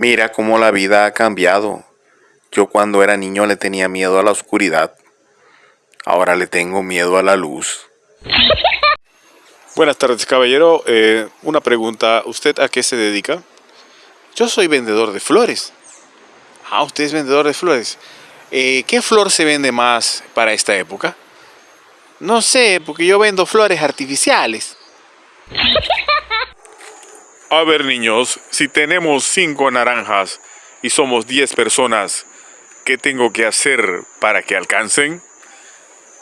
Mira cómo la vida ha cambiado. Yo cuando era niño le tenía miedo a la oscuridad. Ahora le tengo miedo a la luz. Buenas tardes, caballero. Eh, una pregunta. ¿Usted a qué se dedica? Yo soy vendedor de flores. Ah, usted es vendedor de flores. Eh, ¿Qué flor se vende más para esta época? No sé, porque yo vendo flores artificiales. A ver, niños, si tenemos cinco naranjas y somos 10 personas, ¿qué tengo que hacer para que alcancen?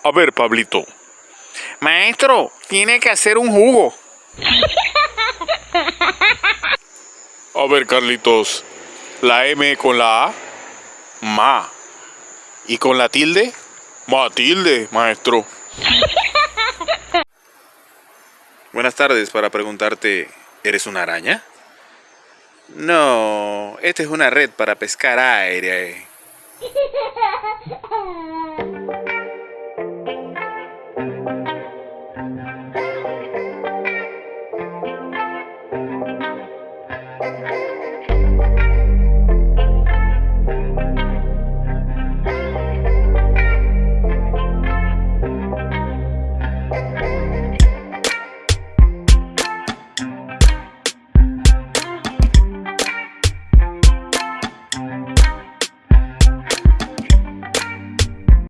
A ver, Pablito. Maestro, tiene que hacer un jugo. A ver, Carlitos. La M con la A, ma. ¿Y con la tilde? Matilde, maestro. Buenas tardes, para preguntarte, ¿eres una araña? No, esta es una red para pescar aire.